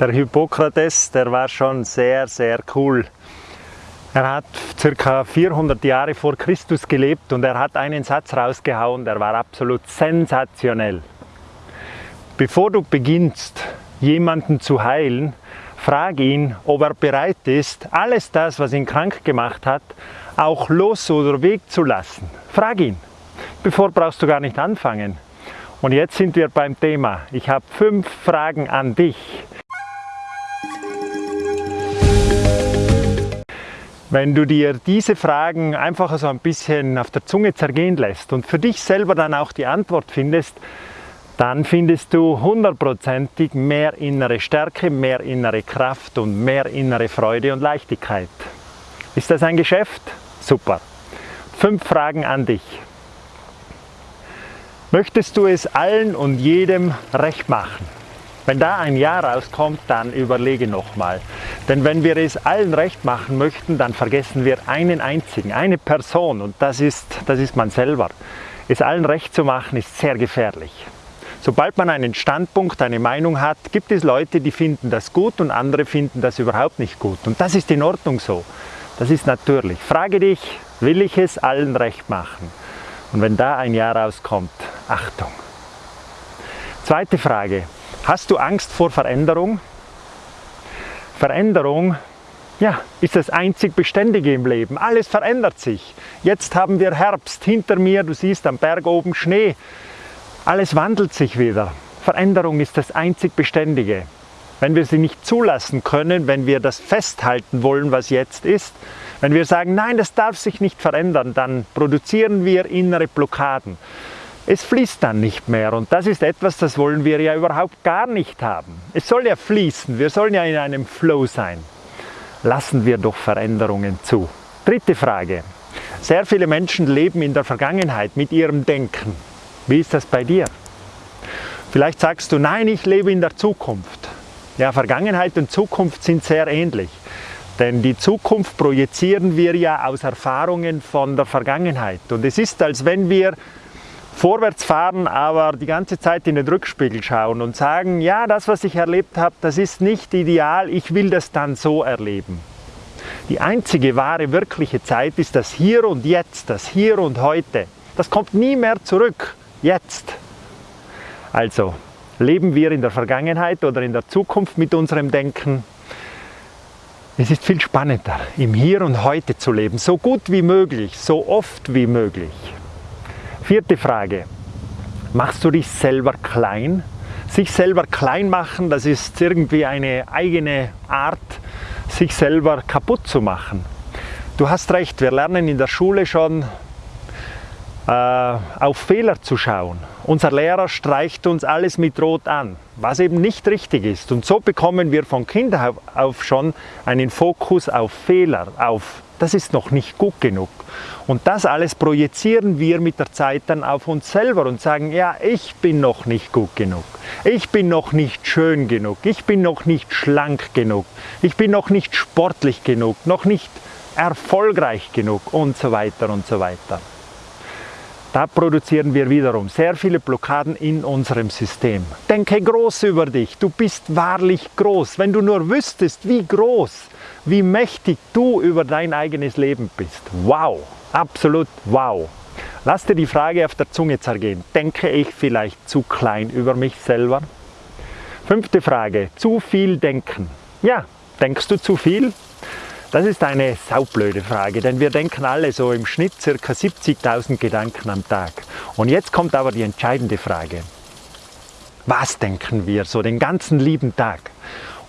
Der Hippokrates, der war schon sehr, sehr cool. Er hat circa 400 Jahre vor Christus gelebt und er hat einen Satz rausgehauen, der war absolut sensationell. Bevor du beginnst, jemanden zu heilen, frag ihn, ob er bereit ist, alles das, was ihn krank gemacht hat, auch los oder wegzulassen. Frag ihn. Bevor brauchst du gar nicht anfangen. Und jetzt sind wir beim Thema. Ich habe fünf Fragen an dich. Wenn du dir diese Fragen einfach so ein bisschen auf der Zunge zergehen lässt und für dich selber dann auch die Antwort findest, dann findest du hundertprozentig mehr innere Stärke, mehr innere Kraft und mehr innere Freude und Leichtigkeit. Ist das ein Geschäft? Super. Fünf Fragen an dich. Möchtest du es allen und jedem recht machen? Wenn da ein Ja rauskommt, dann überlege nochmal. Denn wenn wir es allen recht machen möchten, dann vergessen wir einen einzigen, eine Person und das ist, das ist man selber. Es allen recht zu machen ist sehr gefährlich. Sobald man einen Standpunkt, eine Meinung hat, gibt es Leute, die finden das gut und andere finden das überhaupt nicht gut. Und das ist in Ordnung so. Das ist natürlich. Frage dich, will ich es allen recht machen? Und wenn da ein Ja rauskommt, Achtung. Zweite Frage, Hast du Angst vor Veränderung? Veränderung ja, ist das einzig Beständige im Leben. Alles verändert sich. Jetzt haben wir Herbst. Hinter mir, du siehst am Berg oben Schnee. Alles wandelt sich wieder. Veränderung ist das einzig Beständige. Wenn wir sie nicht zulassen können, wenn wir das festhalten wollen, was jetzt ist, wenn wir sagen, nein, das darf sich nicht verändern, dann produzieren wir innere Blockaden es fließt dann nicht mehr und das ist etwas, das wollen wir ja überhaupt gar nicht haben. Es soll ja fließen, wir sollen ja in einem Flow sein. Lassen wir doch Veränderungen zu. Dritte Frage. Sehr viele Menschen leben in der Vergangenheit mit ihrem Denken. Wie ist das bei dir? Vielleicht sagst du, nein, ich lebe in der Zukunft. Ja, Vergangenheit und Zukunft sind sehr ähnlich. Denn die Zukunft projizieren wir ja aus Erfahrungen von der Vergangenheit. Und es ist, als wenn wir vorwärts fahren, aber die ganze Zeit in den Rückspiegel schauen und sagen, ja, das, was ich erlebt habe, das ist nicht ideal, ich will das dann so erleben. Die einzige wahre, wirkliche Zeit ist das Hier und Jetzt, das Hier und Heute. Das kommt nie mehr zurück, jetzt. Also, leben wir in der Vergangenheit oder in der Zukunft mit unserem Denken? Es ist viel spannender, im Hier und Heute zu leben, so gut wie möglich, so oft wie möglich. Vierte Frage. Machst du dich selber klein? Sich selber klein machen, das ist irgendwie eine eigene Art, sich selber kaputt zu machen. Du hast recht, wir lernen in der Schule schon äh, auf Fehler zu schauen. Unser Lehrer streicht uns alles mit Rot an, was eben nicht richtig ist. Und so bekommen wir von Kindern auf schon einen Fokus auf Fehler, auf das ist noch nicht gut genug. Und das alles projizieren wir mit der Zeit dann auf uns selber und sagen, ja, ich bin noch nicht gut genug. Ich bin noch nicht schön genug. Ich bin noch nicht schlank genug. Ich bin noch nicht sportlich genug, noch nicht erfolgreich genug und so weiter und so weiter. Da produzieren wir wiederum sehr viele Blockaden in unserem System. Denke groß über dich. Du bist wahrlich groß. Wenn du nur wüsstest, wie groß, wie mächtig du über dein eigenes Leben bist. Wow, absolut wow. Lass dir die Frage auf der Zunge zergehen. Denke ich vielleicht zu klein über mich selber? Fünfte Frage, zu viel denken. Ja, denkst du zu viel? Das ist eine saublöde Frage, denn wir denken alle so im Schnitt ca. 70.000 Gedanken am Tag. Und jetzt kommt aber die entscheidende Frage. Was denken wir so den ganzen lieben Tag?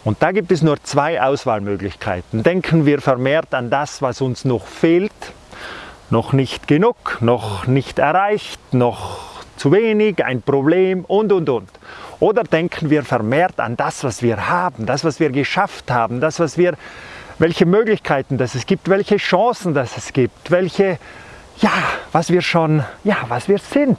Und da gibt es nur zwei Auswahlmöglichkeiten. Denken wir vermehrt an das, was uns noch fehlt, noch nicht genug, noch nicht erreicht, noch zu wenig, ein Problem und, und, und. Oder denken wir vermehrt an das, was wir haben, das, was wir geschafft haben, das, was wir welche Möglichkeiten das es gibt, welche Chancen das es gibt, welche, ja, was wir schon, ja, was wir sind,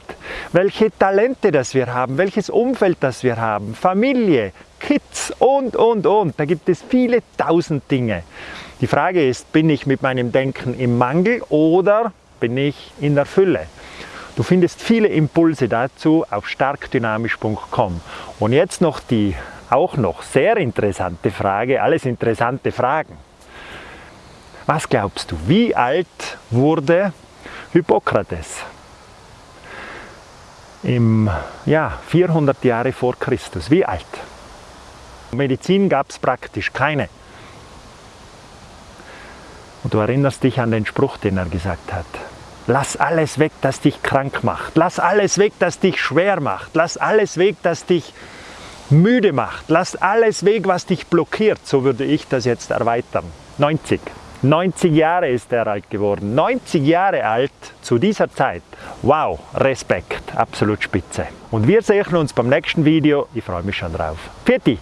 welche Talente das wir haben, welches Umfeld das wir haben, Familie, Kids und, und, und. Da gibt es viele tausend Dinge. Die Frage ist, bin ich mit meinem Denken im Mangel oder bin ich in der Fülle? Du findest viele Impulse dazu auf starkdynamisch.com. Und jetzt noch die auch noch sehr interessante Frage, alles interessante Fragen. Was glaubst du, wie alt wurde Hippokrates? Im ja, 400 Jahre vor Christus. Wie alt? Medizin gab es praktisch keine. Und du erinnerst dich an den Spruch, den er gesagt hat. Lass alles weg, das dich krank macht. Lass alles weg, das dich schwer macht. Lass alles weg, das dich müde macht. Lass alles weg, was dich blockiert. So würde ich das jetzt erweitern. 90. 90 Jahre ist er alt geworden. 90 Jahre alt zu dieser Zeit. Wow, Respekt, absolut spitze. Und wir sehen uns beim nächsten Video. Ich freue mich schon drauf. Pfiat